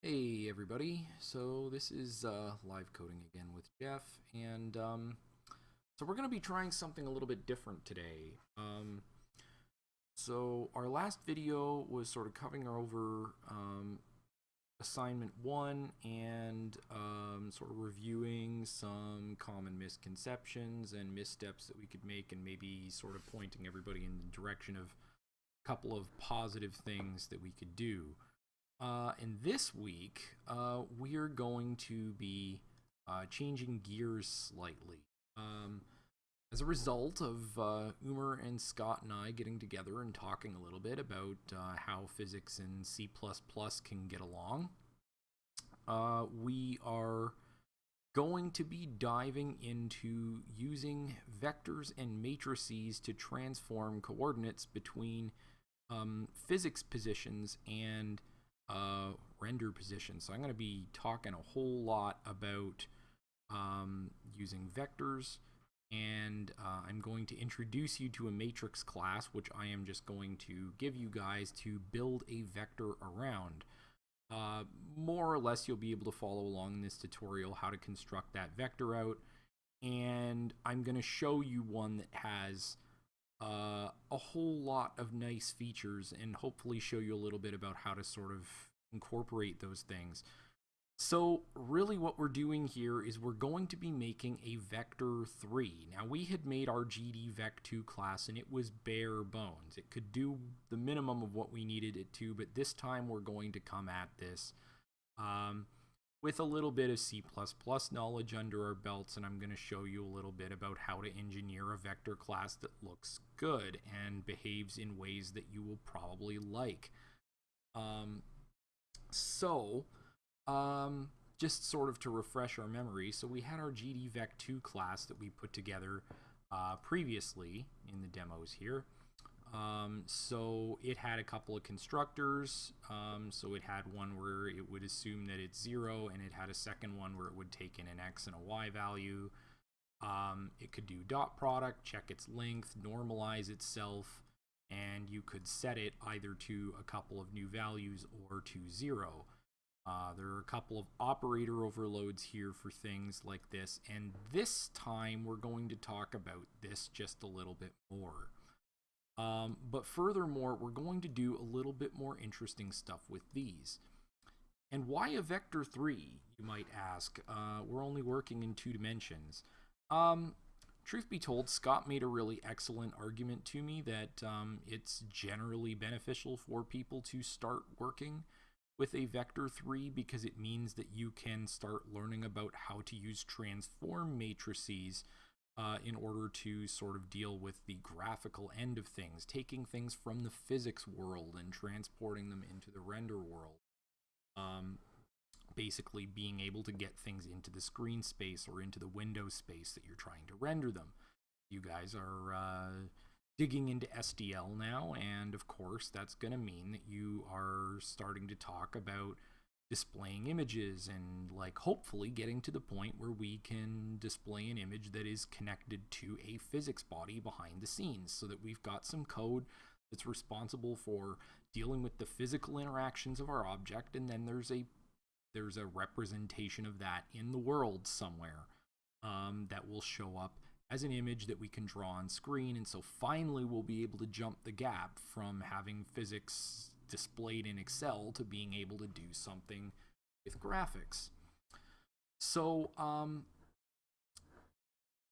Hey everybody, so this is uh, live coding again with Jeff, and um, so we're going to be trying something a little bit different today. Um, so our last video was sort of covering over um, assignment one and um, sort of reviewing some common misconceptions and missteps that we could make and maybe sort of pointing everybody in the direction of a couple of positive things that we could do. Uh, and this week, uh, we are going to be uh, changing gears slightly. Um, as a result of uh, Umer and Scott and I getting together and talking a little bit about uh, how physics and C++ can get along, uh, we are going to be diving into using vectors and matrices to transform coordinates between um, physics positions and uh, render position. So I'm going to be talking a whole lot about um, using vectors and uh, I'm going to introduce you to a matrix class which I am just going to give you guys to build a vector around. Uh, more or less you'll be able to follow along in this tutorial how to construct that vector out and I'm going to show you one that has uh, a whole lot of nice features and hopefully show you a little bit about how to sort of incorporate those things. So really what we're doing here is we're going to be making a vector 3. Now we had made our GD vec2 class and it was bare bones. It could do the minimum of what we needed it to, but this time we're going to come at this um, with a little bit of C++ knowledge under our belts and I'm going to show you a little bit about how to engineer a vector class that looks good and behaves in ways that you will probably like. Um, so, um, just sort of to refresh our memory, so we had our GDVec2 class that we put together uh, previously in the demos here. Um, so it had a couple of constructors. Um, so it had one where it would assume that it's zero, and it had a second one where it would take in an x and a y value. Um, it could do dot product, check its length, normalize itself, and you could set it either to a couple of new values or to zero. Uh, there are a couple of operator overloads here for things like this, and this time we're going to talk about this just a little bit more. Um, but furthermore, we're going to do a little bit more interesting stuff with these. And why a vector 3, you might ask? Uh, we're only working in two dimensions. Um, truth be told, Scott made a really excellent argument to me that um, it's generally beneficial for people to start working with a vector 3 because it means that you can start learning about how to use transform matrices uh, in order to sort of deal with the graphical end of things, taking things from the physics world and transporting them into the render world. Um, basically being able to get things into the screen space or into the window space that you're trying to render them. You guys are uh, digging into SDL now, and of course, that's going to mean that you are starting to talk about displaying images and like hopefully getting to the point where we can display an image that is connected to a physics body behind the scenes so that we've got some code that's responsible for dealing with the physical interactions of our object and then there's a there's a representation of that in the world somewhere um, that will show up as an image that we can draw on screen. And so finally we'll be able to jump the gap from having physics displayed in Excel to being able to do something with graphics. So um,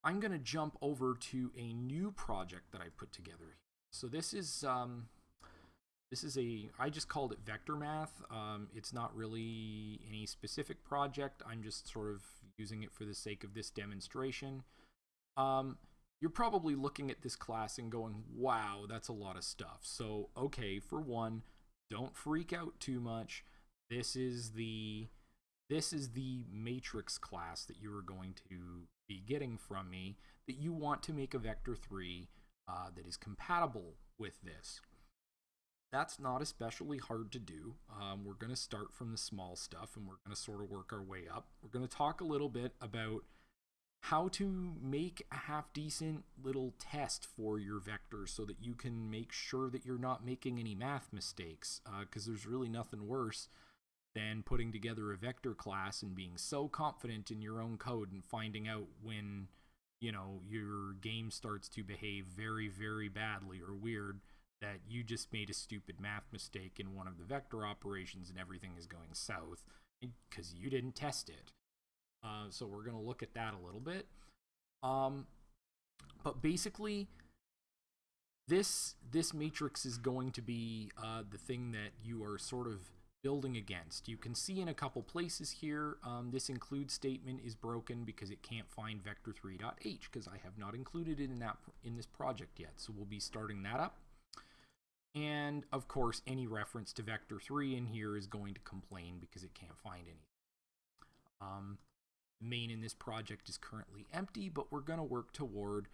I'm going to jump over to a new project that I put together. So this is um, this is a I just called it vector math. Um, it's not really any specific project. I'm just sort of using it for the sake of this demonstration. Um, you're probably looking at this class and going, wow, that's a lot of stuff. So, okay, for one, don't freak out too much. This is the this is the matrix class that you are going to be getting from me that you want to make a vector 3 uh, that is compatible with this. That's not especially hard to do. Um, we're going to start from the small stuff and we're going to sort of work our way up. We're going to talk a little bit about how to make a half decent little test for your vectors so that you can make sure that you're not making any math mistakes because uh, there's really nothing worse than putting together a vector class and being so confident in your own code and finding out when you know your game starts to behave very very badly or weird that you just made a stupid math mistake in one of the vector operations and everything is going south because you didn't test it uh, so we're going to look at that a little bit um, but basically this this matrix is going to be uh, the thing that you are sort of building against. You can see in a couple places here, um, this include statement is broken because it can't find vector3.h because I have not included it in that in this project yet. So we'll be starting that up. And of course, any reference to vector3 in here is going to complain because it can't find anything. Um, main in this project is currently empty, but we're going to work toward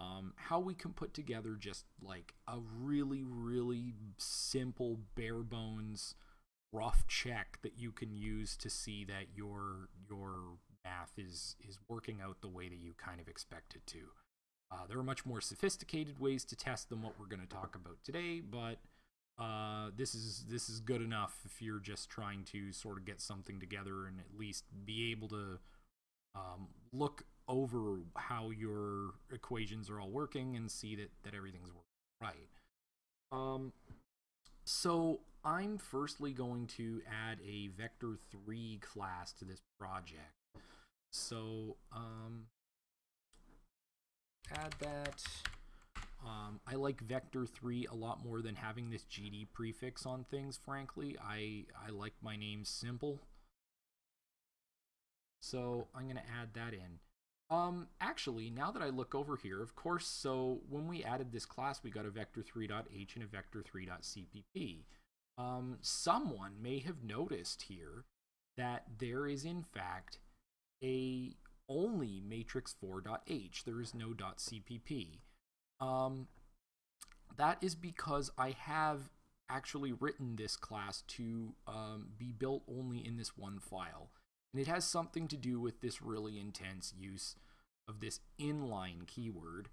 um, how we can put together just like a really, really simple, bare bones, rough check that you can use to see that your your math is is working out the way that you kind of expect it to. Uh, there are much more sophisticated ways to test than what we're going to talk about today, but uh, this is this is good enough if you're just trying to sort of get something together and at least be able to um, look over how your equations are all working and see that that everything's working right. Um, so I'm firstly going to add a vector3 class to this project. So um, add that. Um, I like vector3 a lot more than having this GD prefix on things, frankly. I, I like my name simple. So I'm going to add that in. Um, actually, now that I look over here, of course, so when we added this class, we got a vector3.h and a vector3.cpp um, someone may have noticed here that there is in fact a only matrix 4.h. There is no .cpp. Um, that is because I have actually written this class to um, be built only in this one file. And it has something to do with this really intense use of this inline keyword,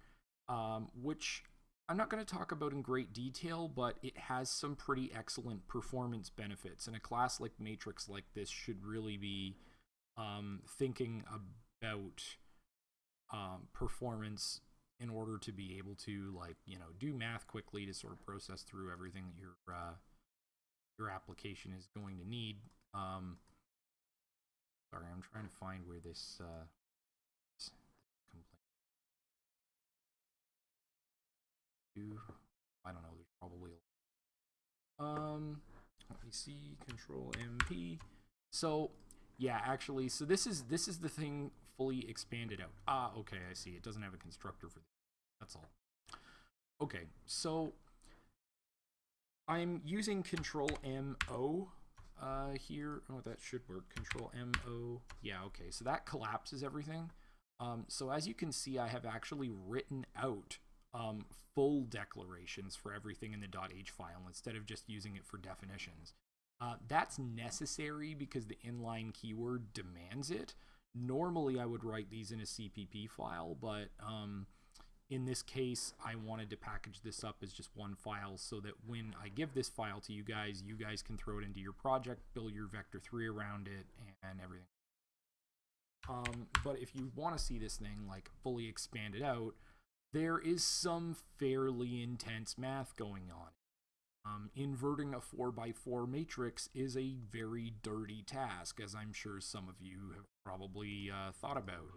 um, which I'm not going to talk about in great detail, but it has some pretty excellent performance benefits. And a class like Matrix like this should really be um, thinking about um, performance in order to be able to like you know do math quickly to sort of process through everything that your uh, your application is going to need. Um, sorry, I'm trying to find where this uh, I don't know, there's probably um, let me see, control MP. So yeah, actually, so this is, this is the thing fully expanded out. Ah, okay, I see. It doesn't have a constructor for this. That's all. Okay, so I'm using control MO uh, here. Oh, that should work. Control MO. Yeah, okay. So that collapses everything. Um, so as you can see, I have actually written out um, full declarations for everything in the .h file instead of just using it for definitions. Uh, that's necessary because the inline keyword demands it. Normally, I would write these in a CPP file, but um, in this case, I wanted to package this up as just one file so that when I give this file to you guys, you guys can throw it into your project, build your vector 3 around it, and everything. Um, but if you want to see this thing like fully expanded out, there is some fairly intense math going on. Um, inverting a 4x4 matrix is a very dirty task, as I'm sure some of you have probably uh, thought about.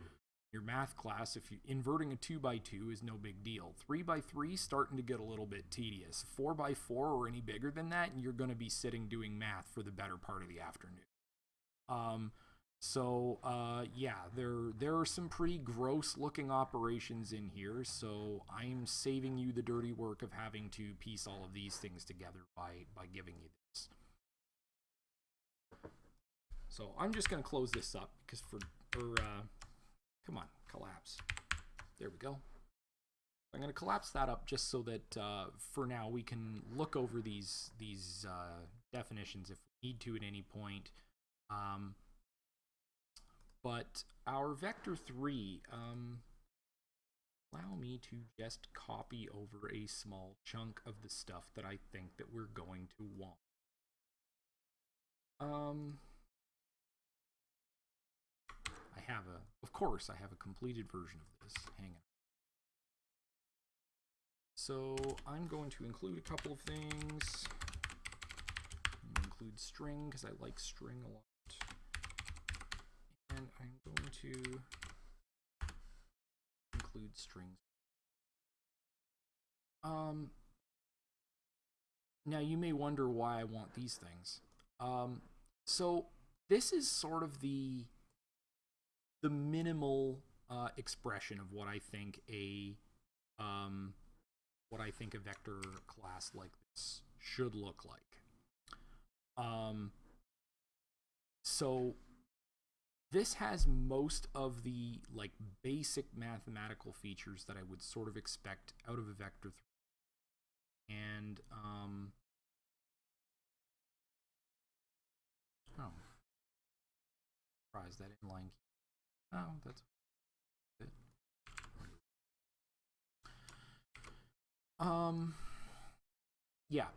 Your math class, if you inverting a two by two is no big deal. Three by three starting to get a little bit tedious. Four by four or any bigger than that, and you're going to be sitting doing math for the better part of the afternoon. Um, so uh, yeah, there there are some pretty gross looking operations in here. So I'm saving you the dirty work of having to piece all of these things together by by giving you this. So I'm just gonna close this up because for for uh, come on collapse. There we go. I'm going to collapse that up just so that uh, for now we can look over these these uh, definitions if we need to at any point. Um, but our vector 3, um, allow me to just copy over a small chunk of the stuff that I think that we're going to want. Um, I have a, of course, I have a completed version of this. Hang on. So I'm going to include a couple of things. Include string because I like string a lot. And I'm going to include strings. Um, now you may wonder why I want these things. Um, so this is sort of the the minimal uh, expression of what I think a um, what I think a vector class like this should look like. Um, so this has most of the like basic mathematical features that I would sort of expect out of a vector 3. And um, oh, that inline. Oh, that's it. Um, yeah.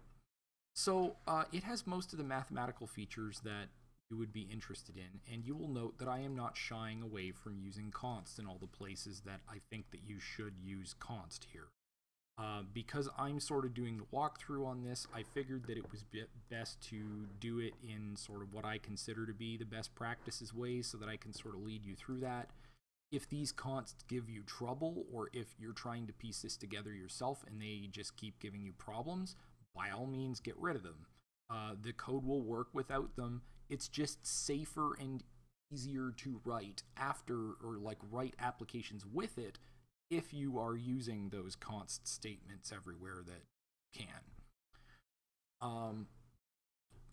So uh, it has most of the mathematical features that you would be interested in, and you will note that I am not shying away from using const in all the places that I think that you should use const here. Uh, because I'm sort of doing the walkthrough on this, I figured that it was best to do it in sort of what I consider to be the best practices ways so that I can sort of lead you through that. If these consts give you trouble, or if you're trying to piece this together yourself and they just keep giving you problems, by all means get rid of them. Uh, the code will work without them. It's just safer and easier to write after or like write applications with it if you are using those const statements everywhere that can. Um,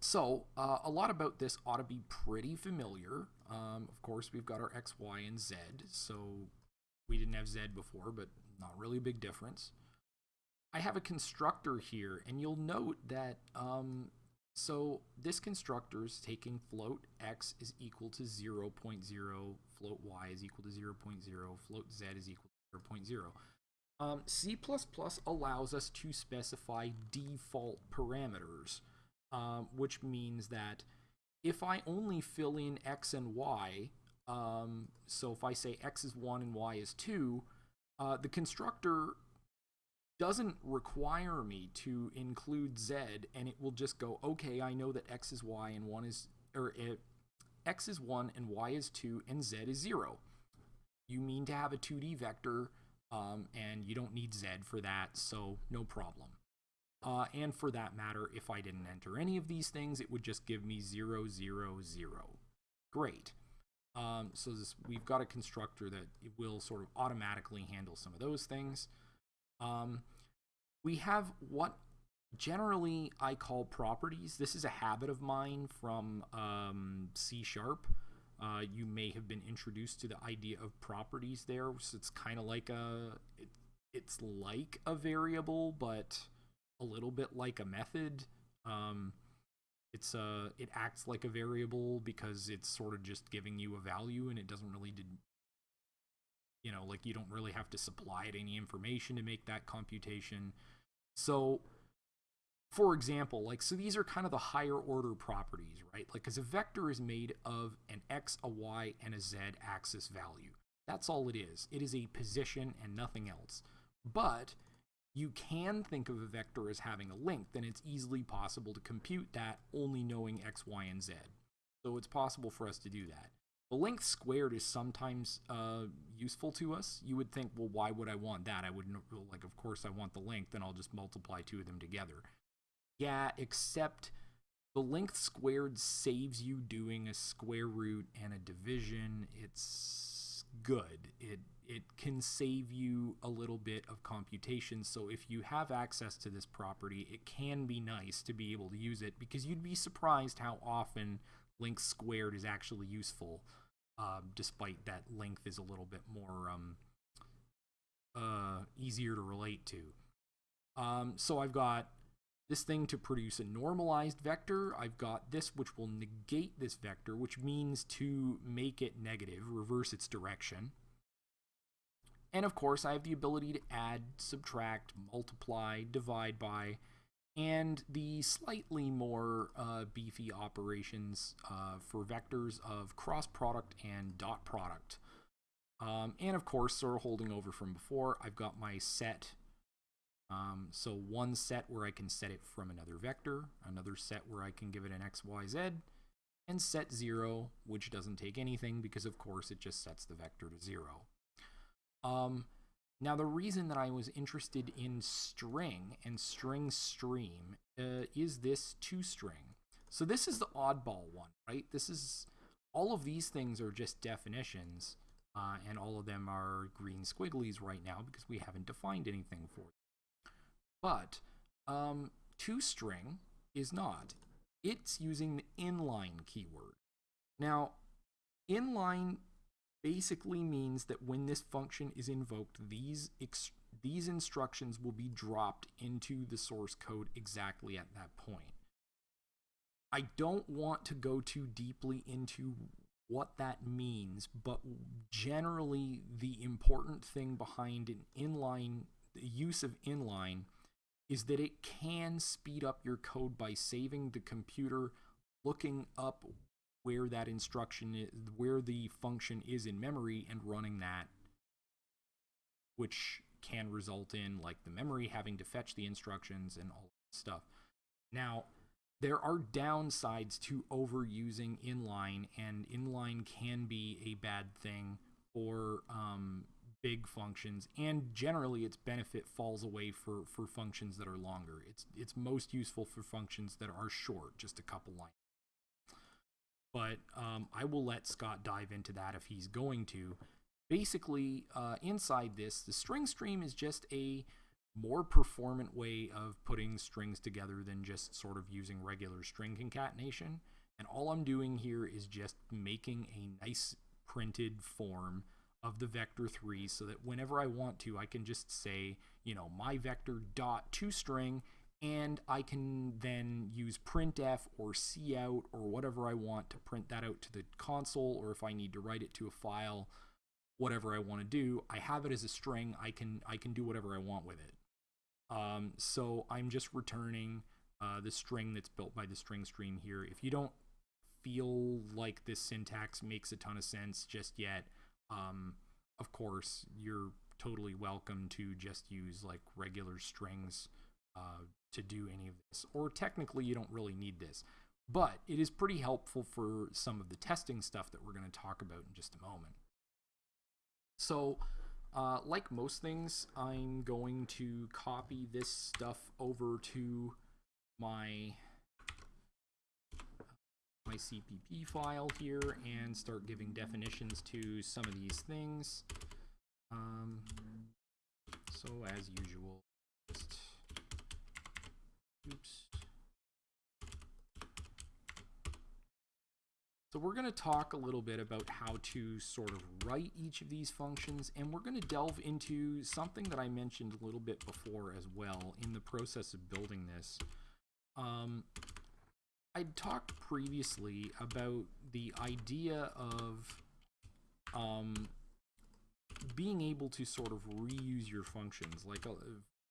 so uh, a lot about this ought to be pretty familiar. Um, of course, we've got our x, y, and z. So we didn't have z before, but not really a big difference. I have a constructor here, and you'll note that um, so this constructor is taking float x is equal to 0, 0.0, float y is equal to 0, 0.0, float z is equal 0.0. Um, C++ allows us to specify default parameters, um, which means that if I only fill in x and y, um, so if I say x is 1 and y is 2, uh, the constructor doesn't require me to include z, and it will just go, okay, I know that x is y and 1 is, or it, x is 1 and y is 2 and z is 0 you mean to have a 2D vector, um, and you don't need Z for that, so no problem. Uh, and for that matter, if I didn't enter any of these things, it would just give me 0, 0, 0. Great. Um, so this, we've got a constructor that will sort of automatically handle some of those things. Um, we have what generally I call properties. This is a habit of mine from um, C Sharp. Uh, you may have been introduced to the idea of properties there. So it's kind of like a, it, it's like a variable, but a little bit like a method. Um, it's a, uh, it acts like a variable because it's sort of just giving you a value and it doesn't really, did, you know, like you don't really have to supply it any information to make that computation. So for example, like, so these are kind of the higher order properties, right? Like, because a vector is made of an x, a y, and a z axis value. That's all it is. It is a position and nothing else. But you can think of a vector as having a length, and it's easily possible to compute that only knowing x, y, and z. So it's possible for us to do that. The length squared is sometimes uh, useful to us. You would think, well, why would I want that? I wouldn't, like, of course I want the length, and I'll just multiply two of them together. Yeah, except the length squared saves you doing a square root and a division. It's good. It it can save you a little bit of computation. So if you have access to this property, it can be nice to be able to use it because you'd be surprised how often length squared is actually useful, uh, despite that length is a little bit more um, uh, easier to relate to. Um, so I've got this thing to produce a normalized vector. I've got this which will negate this vector, which means to make it negative, reverse its direction. And of course, I have the ability to add, subtract, multiply, divide by, and the slightly more uh, beefy operations uh, for vectors of cross product and dot product. Um, and of course, sort of holding over from before, I've got my set. Um, so one set where I can set it from another vector, another set where I can give it an x, y, z, and set 0, which doesn't take anything because of course it just sets the vector to 0. Um, now the reason that I was interested in string and string stream uh, is this toString. So this is the oddball one, right? This is, all of these things are just definitions, uh, and all of them are green squigglies right now because we haven't defined anything for them. But um, toString is not it's using the inline keyword. Now, inline basically means that when this function is invoked, these these instructions will be dropped into the source code exactly at that point. I don't want to go too deeply into what that means, but generally the important thing behind an inline the use of inline is that it can speed up your code by saving the computer looking up where that instruction is, where the function is in memory and running that, which can result in like the memory having to fetch the instructions and all that stuff. Now, there are downsides to overusing inline, and inline can be a bad thing for um, big functions and generally its benefit falls away for for functions that are longer it's it's most useful for functions that are short just a couple lines but um, I will let Scott dive into that if he's going to. Basically, uh, inside this, the string stream is just a more performant way of putting strings together than just sort of using regular string concatenation. And all I'm doing here is just making a nice printed form of the vector 3 so that whenever I want to, I can just say, you know, my vector dot toString, and I can then use printf or cout or whatever I want to print that out to the console, or if I need to write it to a file, whatever I want to do, I have it as a string. I can I can do whatever I want with it. Um, so I'm just returning uh, the string that's built by the string stream here. If you don't feel like this syntax makes a ton of sense just yet, um, of course, you're totally welcome to just use like regular strings uh, to do any of this. Or technically, you don't really need this. But it is pretty helpful for some of the testing stuff that we're going to talk about in just a moment. So, uh, like most things, I'm going to copy this stuff over to my my CPP file here and start giving definitions to some of these things. Um, so as usual, just, oops. So we're going to talk a little bit about how to sort of write each of these functions, and we're going to delve into something that I mentioned a little bit before as well in the process of building this. Um, I'd talked previously about the idea of um, being able to sort of reuse your functions. Like uh,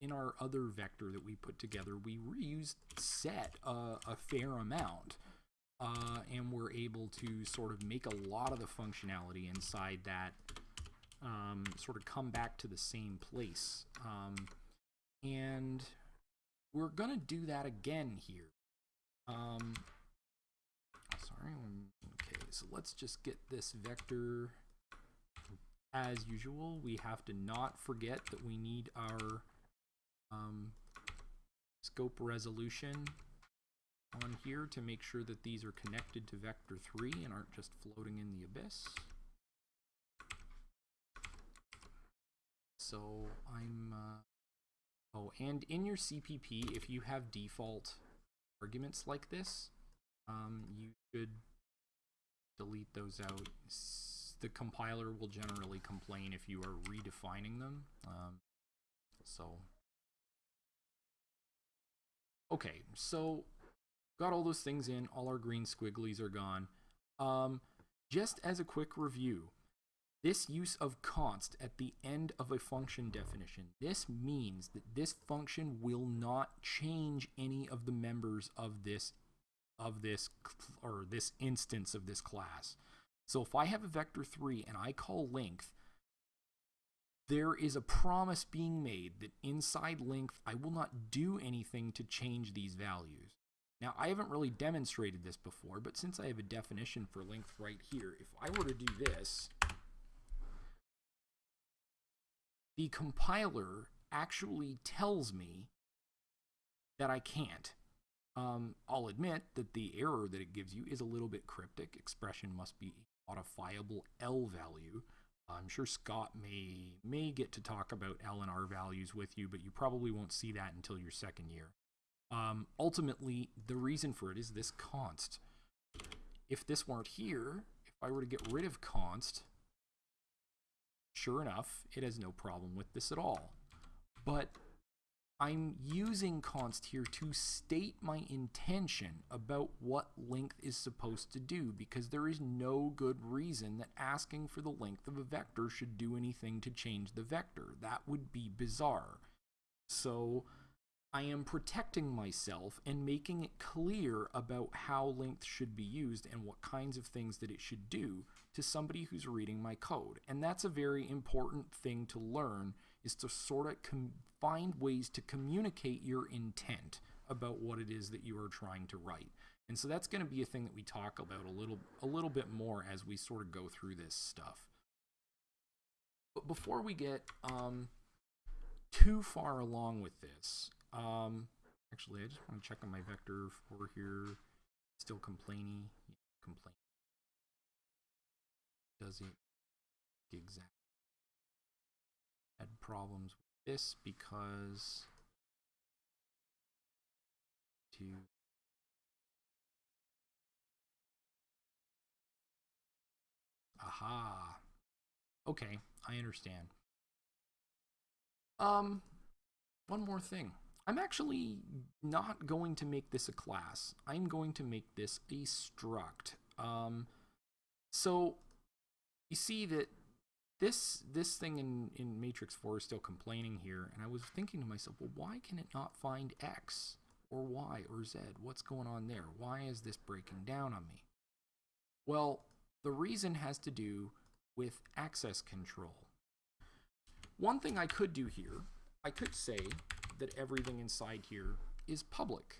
in our other vector that we put together, we reused set a, a fair amount. Uh, and we're able to sort of make a lot of the functionality inside that um, sort of come back to the same place. Um, and we're going to do that again here. Um, sorry. Okay, so let's just get this vector. As usual, we have to not forget that we need our um, scope resolution on here to make sure that these are connected to vector 3 and aren't just floating in the abyss. So I'm, uh, oh, and in your CPP, if you have default arguments like this, um, you should delete those out. The compiler will generally complain if you are redefining them. Um, so, okay, so got all those things in. All our green squigglies are gone. Um, just as a quick review, this use of const at the end of a function definition, this means that this function will not change any of the members of this of this or this instance of this class. So if I have a vector 3 and I call length, there is a promise being made that inside length I will not do anything to change these values. Now, I haven't really demonstrated this before, but since I have a definition for length right here, if I were to do this, the compiler actually tells me that I can't. Um, I'll admit that the error that it gives you is a little bit cryptic. Expression must be modifiable L value. I'm sure Scott may may get to talk about L and R values with you, but you probably won't see that until your second year. Um, ultimately, the reason for it is this const. If this weren't here, if I were to get rid of const, sure enough, it has no problem with this at all. But I'm using const here to state my intention about what length is supposed to do because there is no good reason that asking for the length of a vector should do anything to change the vector. That would be bizarre. So I am protecting myself and making it clear about how length should be used and what kinds of things that it should do to somebody who's reading my code. And that's a very important thing to learn is to sort of find ways to communicate your intent about what it is that you are trying to write. And so that's going to be a thing that we talk about a little a little bit more as we sort of go through this stuff. But before we get um, too far along with this, um, actually, I just want to check on my vector for here. Still complaining. Does it exactly Had problems with this because to aha. Okay i understand. Um one more thing. I'm actually not going to make this a class. I'm going to make this a struct. Um so you see that this this thing in in matrix 4 is still complaining here and i was thinking to myself well why can it not find x or y or z? What's going on there? Why is this breaking down on me? Well the reason has to do with access control. One thing i could do here i could say that everything inside here is public.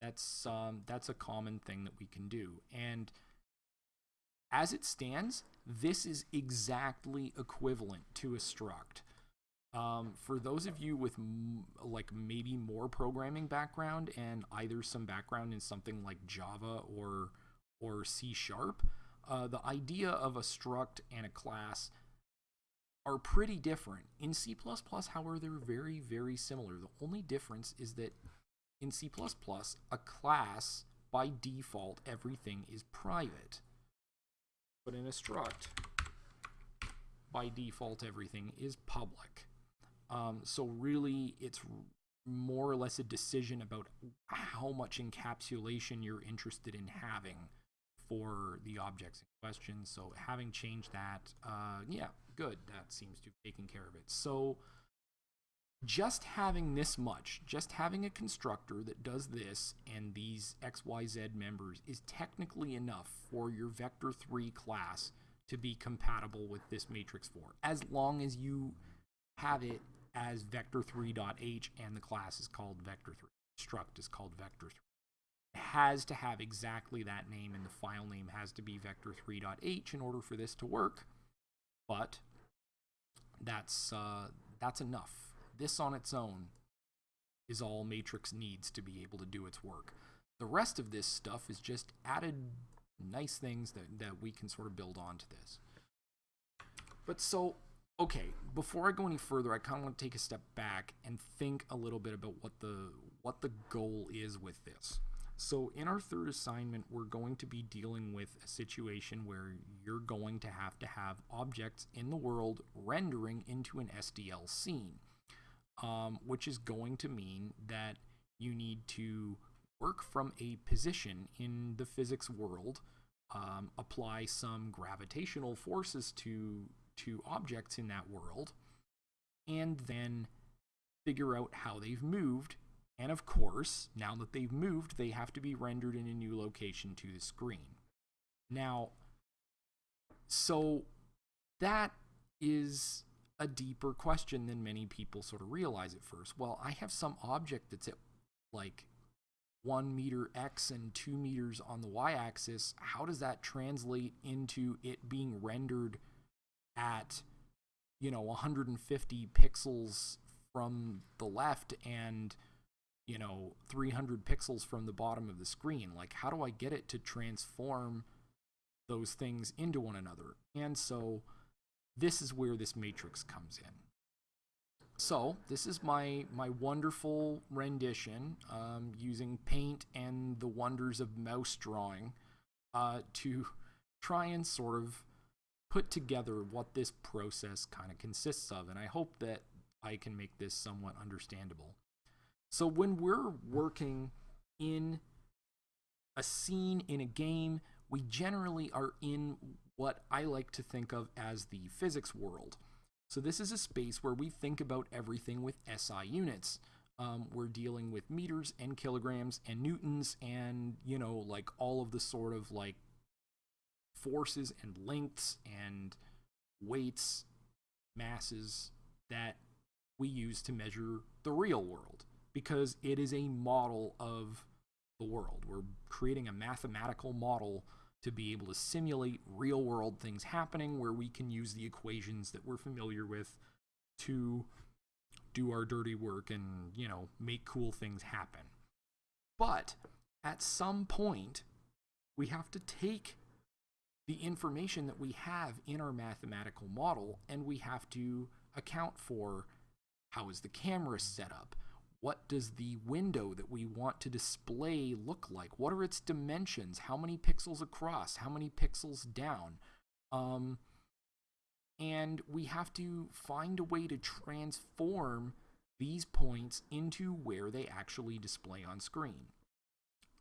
That's um, that's a common thing that we can do. And as it stands, this is exactly equivalent to a struct. Um, for those of you with like maybe more programming background and either some background in something like Java or or C sharp, uh, the idea of a struct and a class are pretty different. In C++, however, they're very, very similar. The only difference is that in C++, a class, by default, everything is private. But in a struct, by default, everything is public. Um, so really, it's more or less a decision about how much encapsulation you're interested in having for the objects in question. So having changed that, uh, yeah, good. That seems to have taken care of it. So just having this much, just having a constructor that does this and these XYZ members is technically enough for your vector 3 class to be compatible with this matrix 4 as long as you have it as vector3.h and the class is called vector3 struct is called vector3 it has to have exactly that name and the file name has to be vector3.h in order for this to work but that's uh, that's enough this on its own is all Matrix needs to be able to do its work. The rest of this stuff is just added nice things that, that we can sort of build onto this. But so, okay, before I go any further, I kind of want to take a step back and think a little bit about what the what the goal is with this. So in our third assignment, we're going to be dealing with a situation where you're going to have to have objects in the world rendering into an SDL scene um, which is going to mean that you need to work from a position in the physics world, um, apply some gravitational forces to to objects in that world and then figure out how they've moved. And of course, now that they've moved, they have to be rendered in a new location to the screen. Now, so that is a deeper question than many people sort of realize at first. Well, I have some object that's at like one meter X and two meters on the Y axis. How does that translate into it being rendered at, you know, 150 pixels from the left and, you know, 300 pixels from the bottom of the screen? Like, how do I get it to transform those things into one another? And so, this is where this matrix comes in. So this is my my wonderful rendition um, using paint and the wonders of mouse drawing uh, to try and sort of put together what this process kind of consists of, and I hope that I can make this somewhat understandable. So when we're working in a scene in a game, we generally are in what I like to think of as the physics world. So this is a space where we think about everything with SI units. Um, we're dealing with meters and kilograms and newtons and, you know, like all of the sort of like forces and lengths and weights, masses that we use to measure the real world because it is a model of the world. We're creating a mathematical model to be able to simulate real world things happening where we can use the equations that we're familiar with to do our dirty work and, you know, make cool things happen. But at some point, we have to take the information that we have in our mathematical model and we have to account for how is the camera set up? What does the window that we want to display look like? What are its dimensions? How many pixels across? How many pixels down? Um, and we have to find a way to transform these points into where they actually display on screen.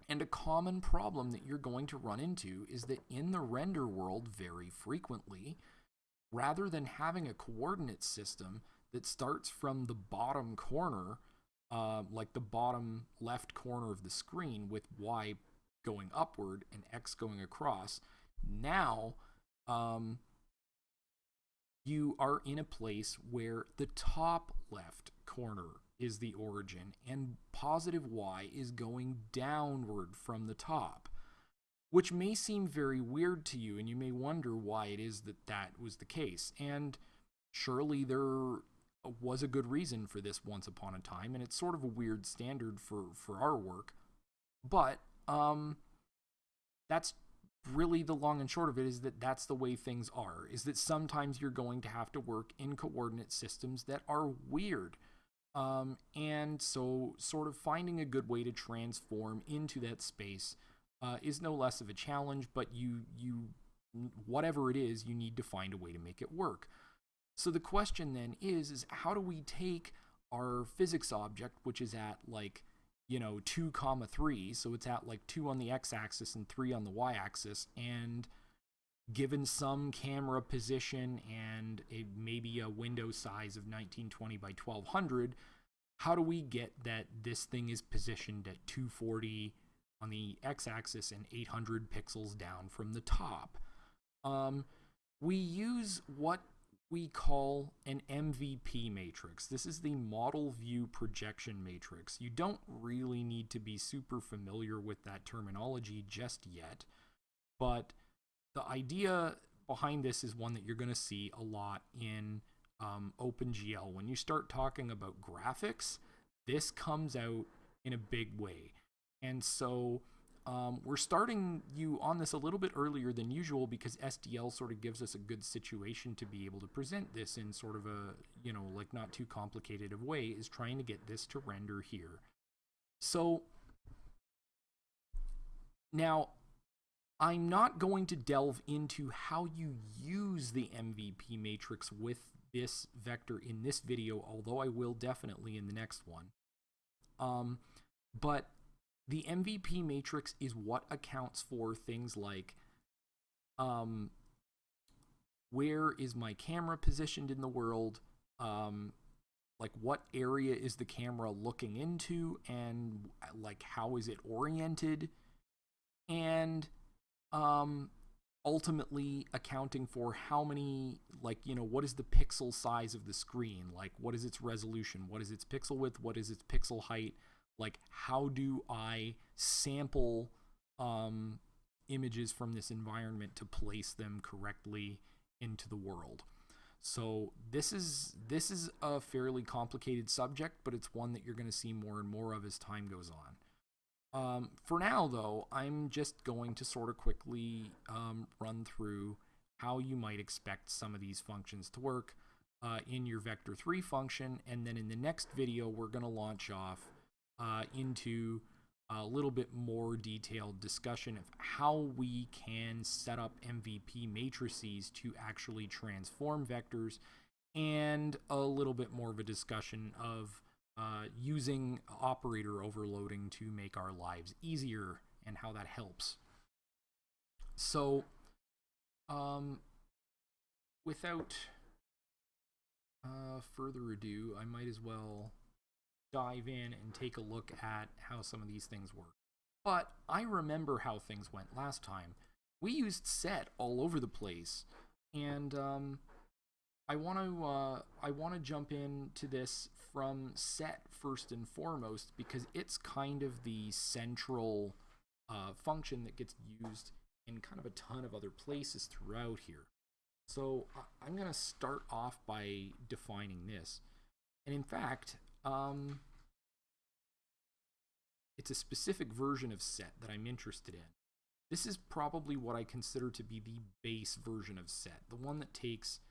And a common problem that you're going to run into is that in the render world, very frequently, rather than having a coordinate system that starts from the bottom corner uh, like the bottom left corner of the screen with Y going upward and X going across. Now, um, you are in a place where the top left corner is the origin and positive y is going downward from the top, which may seem very weird to you and you may wonder why it is that that was the case. And surely there was a good reason for this once upon a time, and it's sort of a weird standard for for our work. But um, that's really the long and short of it is that that's the way things are. Is that sometimes you're going to have to work in coordinate systems that are weird. Um, and so, sort of finding a good way to transform into that space uh, is no less of a challenge. But you, you, whatever it is, you need to find a way to make it work. So the question then is, is how do we take our physics object, which is at like, you know, 2 comma 3, so it's at like 2 on the x-axis and 3 on the y-axis, and given some camera position and a, maybe a window size of 1920 by 1200, how do we get that this thing is positioned at 240 on the x-axis and 800 pixels down from the top? Um, we use what we call an MVP matrix. This is the model view projection matrix. You don't really need to be super familiar with that terminology just yet, but the idea behind this is one that you're going to see a lot in um, OpenGL. When you start talking about graphics, this comes out in a big way. And so um, we're starting you on this a little bit earlier than usual because SDL sort of gives us a good situation to be able to present this in sort of a, you know, like not too complicated of way is trying to get this to render here. So now I'm not going to delve into how you use the MVP matrix with this vector in this video, although I will definitely in the next one. Um, but the MVP matrix is what accounts for things like um, where is my camera positioned in the world, um, like what area is the camera looking into, and like how is it oriented, and um, ultimately accounting for how many like you know what is the pixel size of the screen? Like what is its resolution? What is its pixel width? What is its pixel height like how do i sample um, images from this environment to place them correctly into the world? So this is this is a fairly complicated subject but it's one that you're going to see more and more of as time goes on. Um, for now, though, I'm just going to sort of quickly um, run through how you might expect some of these functions to work uh, in your vector3 function, and then in the next video, we're going to launch off uh, into a little bit more detailed discussion of how we can set up MVP matrices to actually transform vectors, and a little bit more of a discussion of uh, using operator overloading to make our lives easier and how that helps. So, um, without uh, further ado, I might as well dive in and take a look at how some of these things work. But I remember how things went last time. We used set all over the place, and um, I want to uh, I want to jump into this from set first and foremost because it's kind of the central uh, function that gets used in kind of a ton of other places throughout here. So I'm going to start off by defining this. And in fact, um, it's a specific version of set that I'm interested in. This is probably what I consider to be the base version of set, the one that takes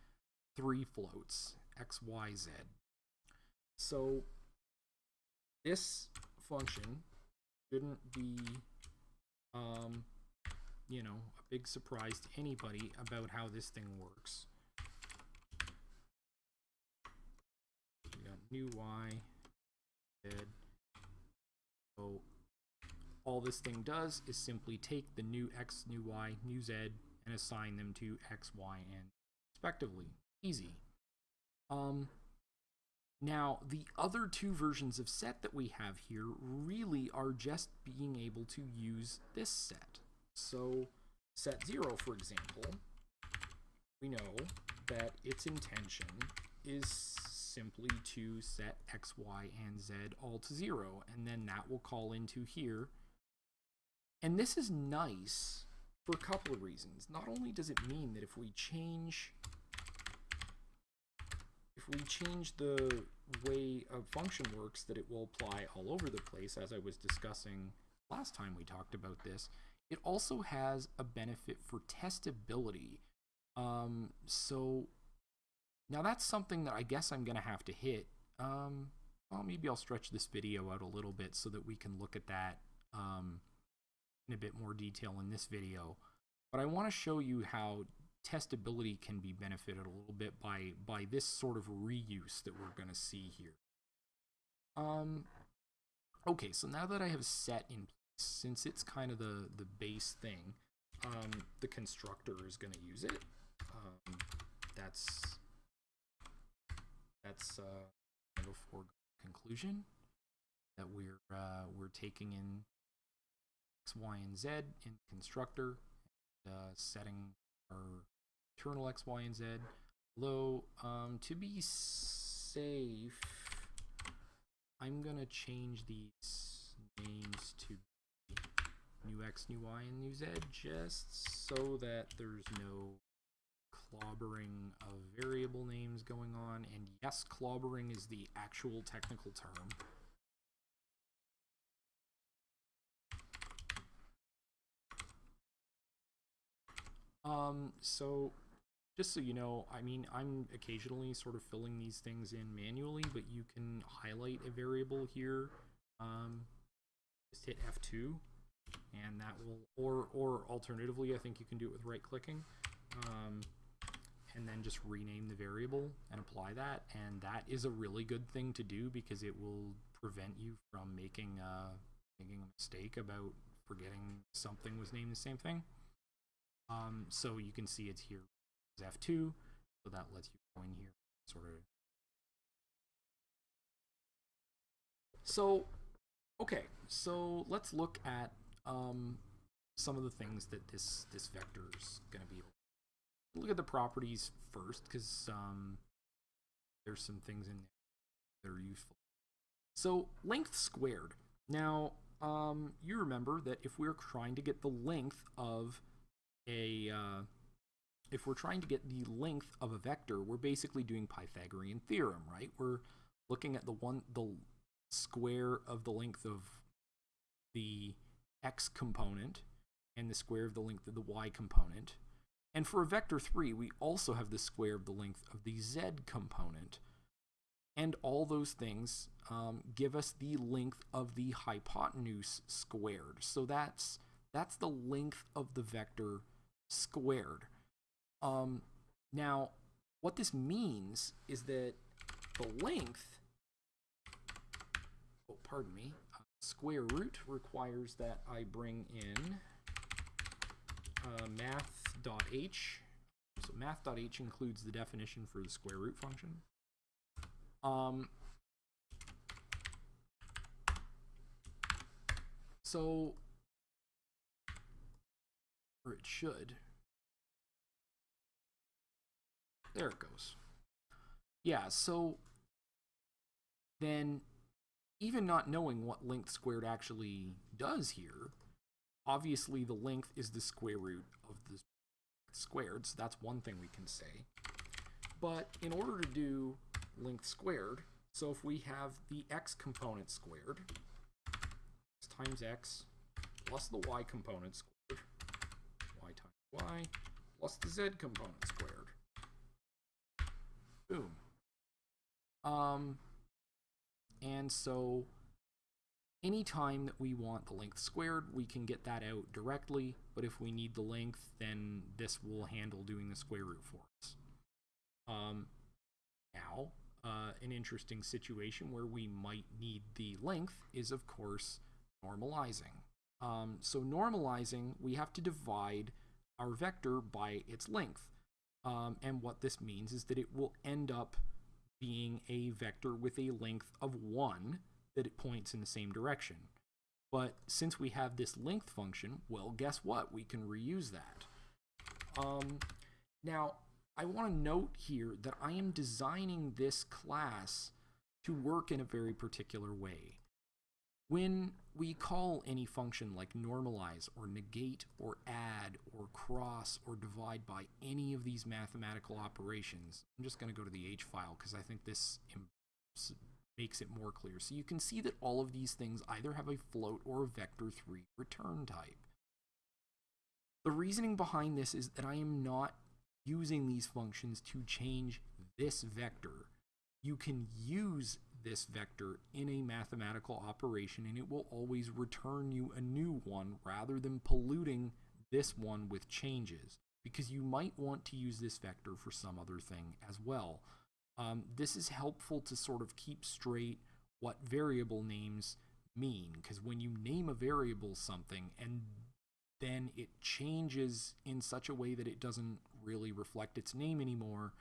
three floats, x, y, z. So this function shouldn't be, um, you know, a big surprise to anybody about how this thing works. We got new y, z. So all this thing does is simply take the new x, new y, new z, and assign them to x, y, and respectively. Easy. Um, now, the other two versions of set that we have here really are just being able to use this set. So, set 0, for example, we know that its intention is simply to set x, y, and z all to 0, and then that will call into here. And this is nice for a couple of reasons. Not only does it mean that if we change if we change the way a function works, that it will apply all over the place, as I was discussing last time we talked about this, it also has a benefit for testability. Um, so now that's something that I guess I'm going to have to hit. Um, well, maybe I'll stretch this video out a little bit so that we can look at that um, in a bit more detail in this video. But I want to show you how testability can be benefited a little bit by by this sort of reuse that we're going to see here. Um, okay, so now that I have set in place, since it's kind of the, the base thing, um, the constructor is going to use it. Um, that's that's uh, foregone conclusion that we're uh, we're taking in x, y, and z in constructor, and, uh, setting our internal x, y, and z. Although, um, to be safe, I'm going to change these names to new x, new y, and new z just so that there's no clobbering of variable names going on. And yes, clobbering is the actual technical term. Um, so just so you know, I mean, I'm occasionally sort of filling these things in manually, but you can highlight a variable here. Um, just hit F2, and that will, or, or alternatively, I think you can do it with right clicking. Um, and then just rename the variable and apply that. And that is a really good thing to do because it will prevent you from making, uh, making a mistake about forgetting something was named the same thing. Um, so you can see it's here is F2, so that lets you go in here, sort of. So, okay, so let's look at um, some of the things that this this vector is going to be. Look at the properties first, because um, there's some things in there that are useful. So length squared. Now, um, you remember that if we're trying to get the length of a, uh, if we're trying to get the length of a vector, we're basically doing Pythagorean theorem, right? We're looking at the one, the square of the length of the x component and the square of the length of the y component. And for a vector 3, we also have the square of the length of the z component. And all those things um, give us the length of the hypotenuse squared. So that's that's the length of the vector squared. Um, now, what this means is that the length, oh, pardon me, uh, square root requires that I bring in uh, math.h. So math.h includes the definition for the square root function. Um, so, or it should. There it goes. Yeah, so then even not knowing what length squared actually does here, obviously the length is the square root of the squared, so that's one thing we can say. But in order to do length squared, so if we have the x component squared, x times x plus the y component squared, y times y plus the z component squared. Boom. Um, and so anytime that we want the length squared, we can get that out directly, but if we need the length, then this will handle doing the square root for us. Um, now, uh, an interesting situation where we might need the length is, of course, normalizing. Um, so normalizing, we have to divide our vector by its length. Um, and what this means is that it will end up being a vector with a length of 1 that it points in the same direction. But since we have this length function, well, guess what? We can reuse that. Um, now, I want to note here that I am designing this class to work in a very particular way. When we call any function like normalize or negate or add or cross or divide by any of these mathematical operations, I'm just going to go to the H file because I think this makes it more clear. So you can see that all of these things either have a float or a vector 3 return type. The reasoning behind this is that I am not using these functions to change this vector. You can use this vector in a mathematical operation and it will always return you a new one rather than polluting this one with changes because you might want to use this vector for some other thing as well. Um, this is helpful to sort of keep straight what variable names mean because when you name a variable something and then it changes in such a way that it doesn't really reflect its name anymore,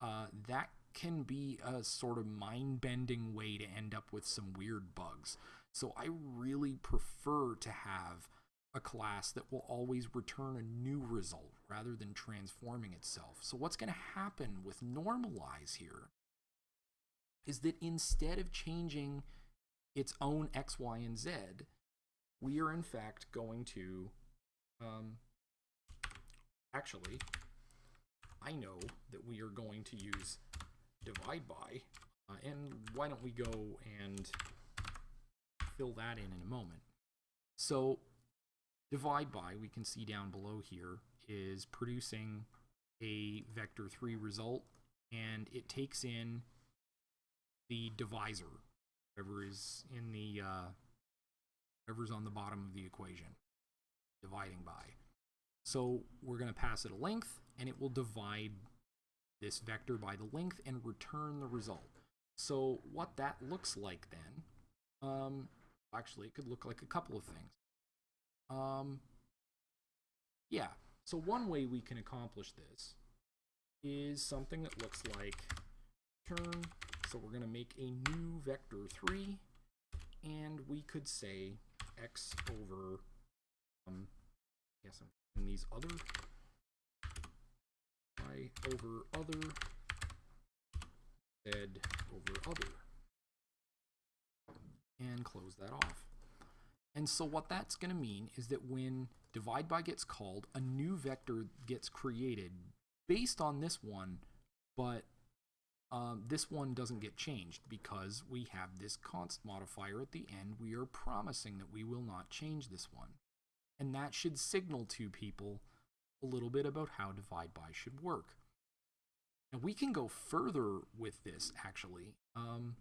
uh, that can be a sort of mind bending way to end up with some weird bugs. So I really prefer to have a class that will always return a new result rather than transforming itself. So what's going to happen with normalize here is that instead of changing its own x, y, and z, we are in fact going to, um, actually, I know that we are going to use divide by. Uh, and why don't we go and fill that in in a moment. So divide by, we can see down below here, is producing a vector 3 result, and it takes in the divisor, whatever is in the, uh, whatever's on the bottom of the equation, dividing by. So we're going to pass it a length, and it will divide this vector by the length and return the result. So what that looks like then, um, actually it could look like a couple of things. Um, yeah, so one way we can accomplish this is something that looks like turn. So we're going to make a new vector 3, and we could say x over, um, I guess I'm in these other, y over other, z over other, and close that off. And so what that's going to mean is that when divide by gets called, a new vector gets created based on this one, but um, this one doesn't get changed because we have this const modifier at the end. We are promising that we will not change this one. And that should signal to people a little bit about how divide by should work. And we can go further with this actually. Um,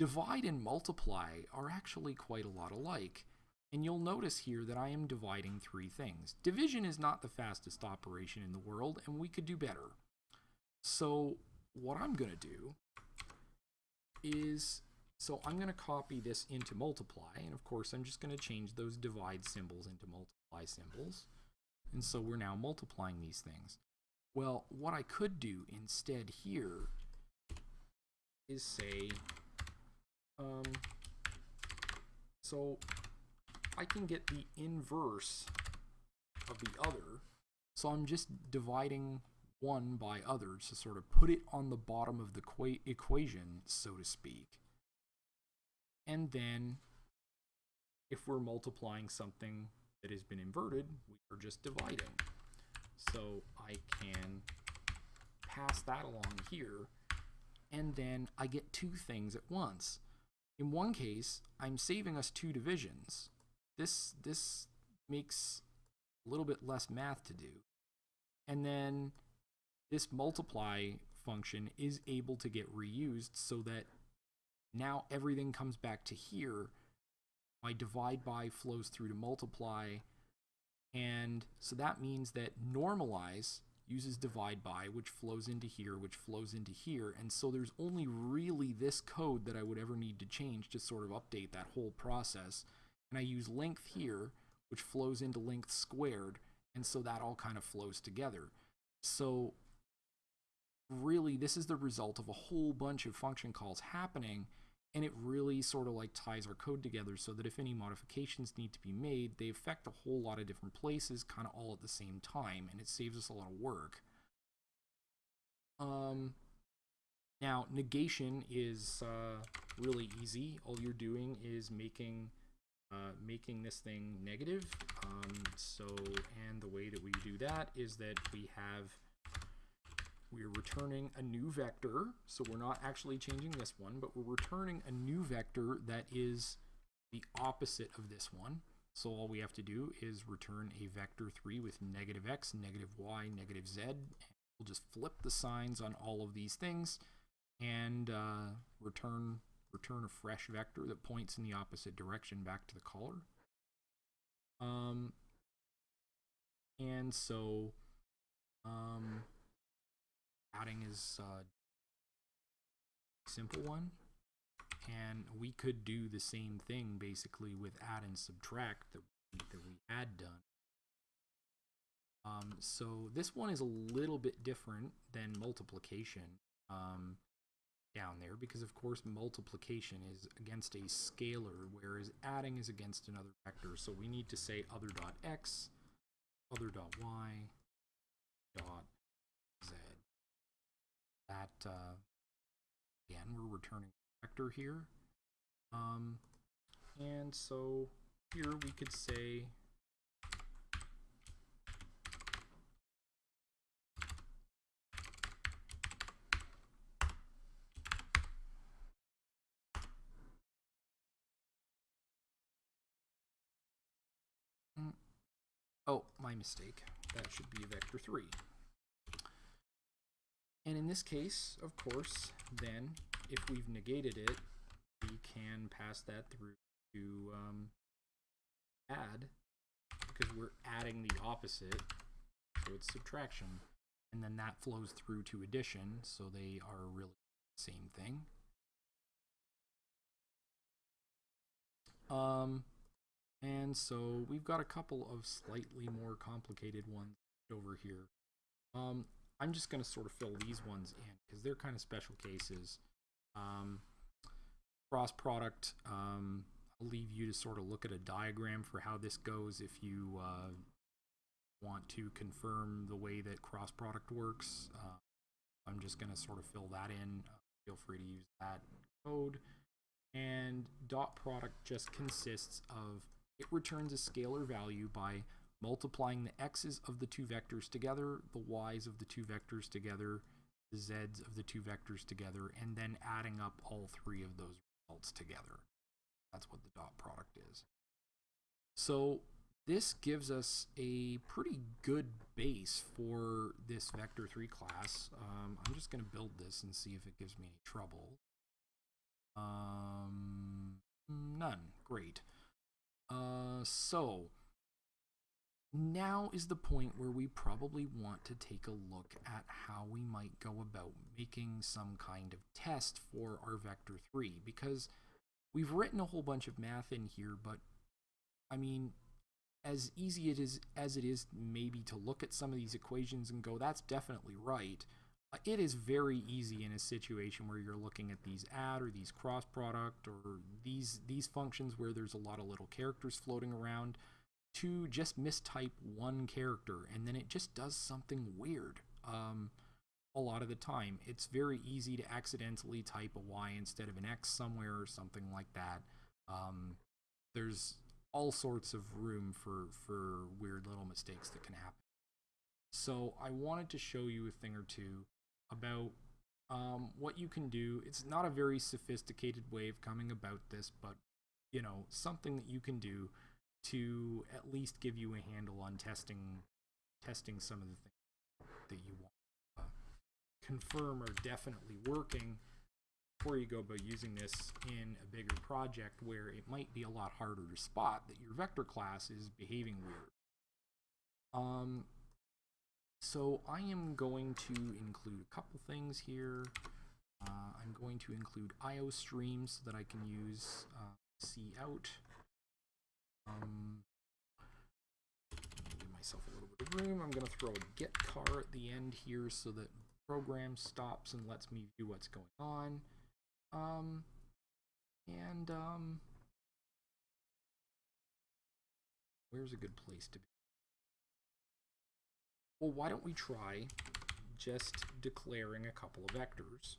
divide and multiply are actually quite a lot alike. And you'll notice here that I am dividing three things. Division is not the fastest operation in the world, and we could do better. So what I'm going to do is, so I'm going to copy this into multiply, and of course I'm just going to change those divide symbols into multiply symbols. And so we're now multiplying these things. Well, what I could do instead here is say, um, so I can get the inverse of the other. So I'm just dividing one by others to sort of put it on the bottom of the equation, so to speak. And then if we're multiplying something that has been inverted, we are just dividing. So I can pass that along here, and then I get two things at once. In one case, I'm saving us two divisions. This, this makes a little bit less math to do. And then this multiply function is able to get reused so that now everything comes back to here. My divide by flows through to multiply. And so that means that normalize uses divide by, which flows into here, which flows into here. And so there's only really this code that I would ever need to change to sort of update that whole process. And I use length here, which flows into length squared. And so that all kind of flows together. So really, this is the result of a whole bunch of function calls happening. And it really sort of like ties our code together so that if any modifications need to be made, they affect a whole lot of different places kind of all at the same time. And it saves us a lot of work. Um, now, negation is uh, really easy. All you're doing is making uh, making this thing negative. Um, so, and the way that we do that is that we have, we're returning a new vector. So we're not actually changing this one, but we're returning a new vector that is the opposite of this one. So all we have to do is return a vector 3 with negative x, negative y, negative z. We'll just flip the signs on all of these things and uh, return return a fresh vector that points in the opposite direction back to the caller. Um, and so um, adding is a uh, simple one. And we could do the same thing basically with add and subtract that we, that we had done. Um, so this one is a little bit different than multiplication. Um, down there because of course multiplication is against a scalar whereas adding is against another vector so we need to say other dot x other dot y dot that uh, again we're returning vector here um, and so here we could say Oh, my mistake. That should be vector 3. And in this case, of course, then, if we've negated it, we can pass that through to um, add, because we're adding the opposite, so it's subtraction. And then that flows through to addition, so they are really the same thing. Um, and so we've got a couple of slightly more complicated ones over here. Um, I'm just going to sort of fill these ones in because they're kind of special cases. Um, cross product, um, I'll leave you to sort of look at a diagram for how this goes if you uh, want to confirm the way that cross product works. Uh, I'm just going to sort of fill that in. Uh, feel free to use that code. And dot product just consists of it returns a scalar value by multiplying the x's of the two vectors together, the y's of the two vectors together, the z's of the two vectors together, and then adding up all three of those results together. That's what the dot product is. So this gives us a pretty good base for this vector3 class. Um, I'm just going to build this and see if it gives me any trouble. Um, none. Great. Uh, so now is the point where we probably want to take a look at how we might go about making some kind of test for our vector 3 because we've written a whole bunch of math in here but I mean as easy it is as it is maybe to look at some of these equations and go that's definitely right it is very easy in a situation where you're looking at these add or these cross product or these these functions where there's a lot of little characters floating around to just mistype one character and then it just does something weird um, a lot of the time. It's very easy to accidentally type a Y instead of an X somewhere or something like that. Um, there's all sorts of room for, for weird little mistakes that can happen. So I wanted to show you a thing or two about um, what you can do. It's not a very sophisticated way of coming about this, but you know, something that you can do to at least give you a handle on testing testing some of the things that you want to uh, confirm are definitely working before you go about using this in a bigger project where it might be a lot harder to spot that your vector class is behaving weird. Um, so I am going to include a couple things here. Uh, I'm going to include IO streams so that I can use uh, cout. Um, give myself a little bit of room. I'm going to throw a getchar at the end here so that program stops and lets me view what's going on. Um, and um, where's a good place to be? Well, why don't we try just declaring a couple of vectors?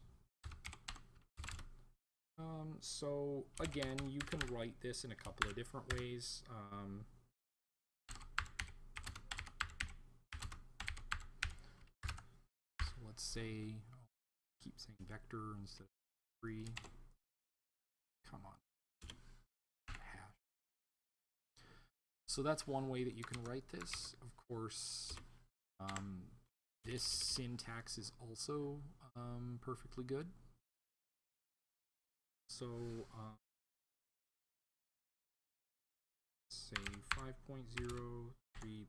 Um, so again, you can write this in a couple of different ways. Um, so let's say, oh, keep saying vector instead of three. Come on. So that's one way that you can write this. Of course, um, this syntax is also um, perfectly good. So, uh, say 5.0, 3.0,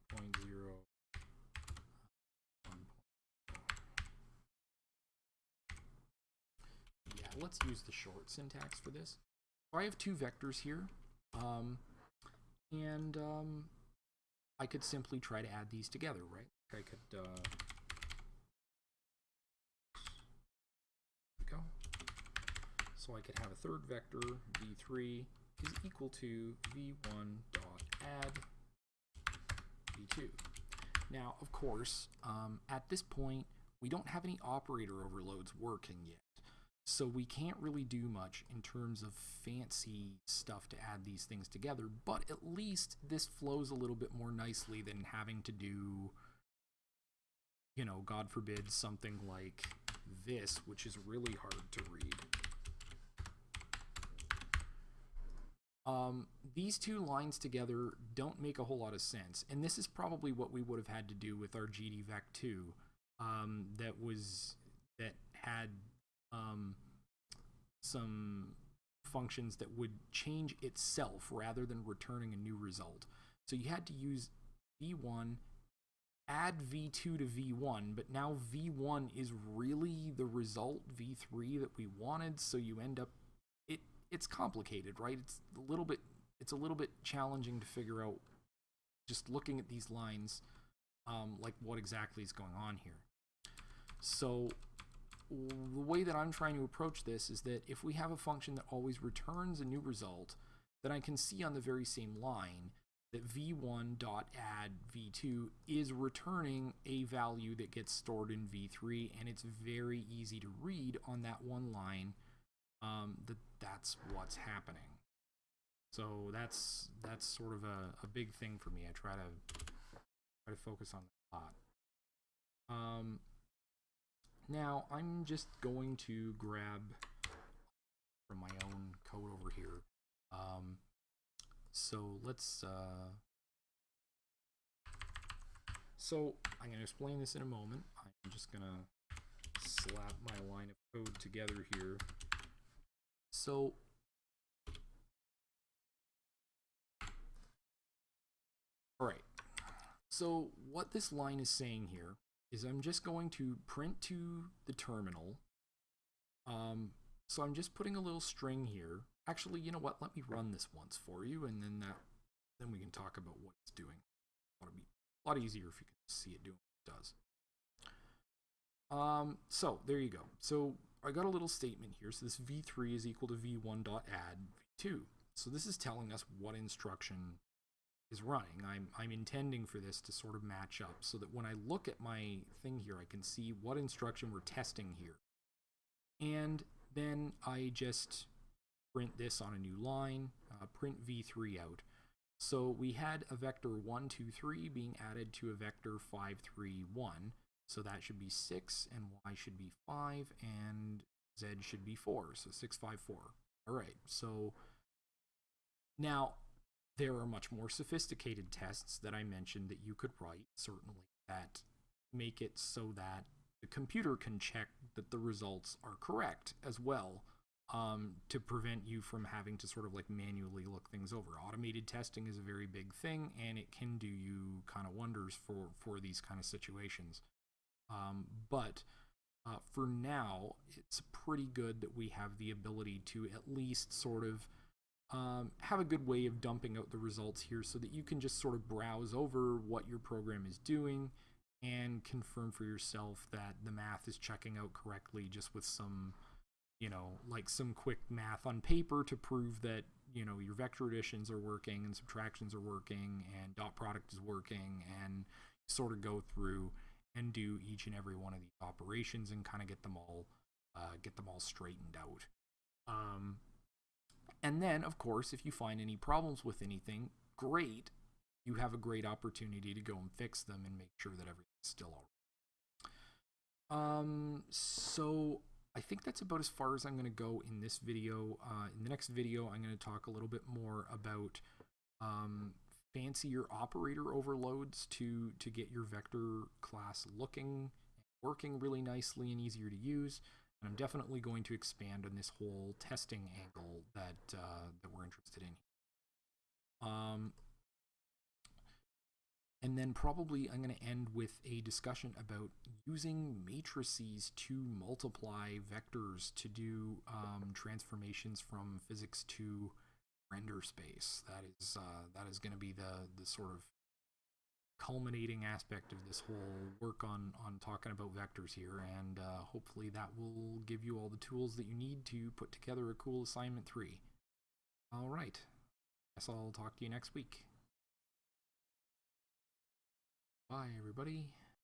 Yeah, let's use the short syntax for this. So I have two vectors here, um, and um, I could simply try to add these together, right? I could uh, So I could have a third vector, v3 is equal to v1 dot add v2. Now, of course, um, at this point, we don't have any operator overloads working yet. So we can't really do much in terms of fancy stuff to add these things together, but at least this flows a little bit more nicely than having to do, you know, God forbid, something like this, which is really hard to read. Um, these two lines together don't make a whole lot of sense, and this is probably what we would have had to do with our GDVec2 um, that was that had um, some functions that would change itself rather than returning a new result. So you had to use v1, add v2 to v1, but now v1 is really the result v3 that we wanted, so you end up it's complicated, right? It's a little bit it's a little bit challenging to figure out just looking at these lines um, like what exactly is going on here. So the way that I'm trying to approach this is that if we have a function that always returns a new result, then I can see on the very same line that v1.add v2 is returning a value that gets stored in v3 and it's very easy to read on that one line um, that that's what's happening. So that's that's sort of a, a big thing for me. I try to try to focus on that a lot. Um, now I'm just going to grab from my own code over here. Um, so let's. Uh, so I'm going to explain this in a moment. I'm just going to slap my line of code together here. So all right. So what this line is saying here is I'm just going to print to the terminal. Um, so I'm just putting a little string here. Actually, you know what? Let me run this once for you, and then that, then we can talk about what it's doing. It'll be a lot easier if you can see it doing what it does. Um, so there you go. So I got a little statement here. So this v3 is equal to v1.add v2. So this is telling us what instruction is running. I'm, I'm intending for this to sort of match up so that when I look at my thing here, I can see what instruction we're testing here. And then I just print this on a new line, uh, print v3 out. So we had a vector 1, 2, 3 being added to a vector 5, 3, 1. So that should be 6, and y should be 5, and z should be 4. So 6, 5, 4. All right, so now there are much more sophisticated tests that I mentioned that you could write, certainly, that make it so that the computer can check that the results are correct as well um, to prevent you from having to sort of like manually look things over. Automated testing is a very big thing and it can do you kind of wonders for, for these kind of situations. Um, but uh, for now, it's pretty good that we have the ability to at least sort of um, have a good way of dumping out the results here so that you can just sort of browse over what your program is doing and confirm for yourself that the math is checking out correctly just with some, you know, like some quick math on paper to prove that, you know, your vector additions are working and subtractions are working and dot product is working and sort of go through and do each and every one of these operations and kind of get them all uh, get them all straightened out. Um, and then, of course, if you find any problems with anything, great. You have a great opportunity to go and fix them and make sure that everything's still all right. Um, so I think that's about as far as I'm going to go in this video. Uh, in the next video, I'm going to talk a little bit more about um, fancier operator overloads to, to get your vector class looking working really nicely and easier to use. And I'm definitely going to expand on this whole testing angle that uh, that we're interested in. Um, and then probably I'm going to end with a discussion about using matrices to multiply vectors to do um, transformations from physics to render space. That is uh, that is going to be the the sort of culminating aspect of this whole work on on talking about vectors here and uh, hopefully that will give you all the tools that you need to put together a cool assignment 3 all right. Guess i'll talk to you next week. Bye everybody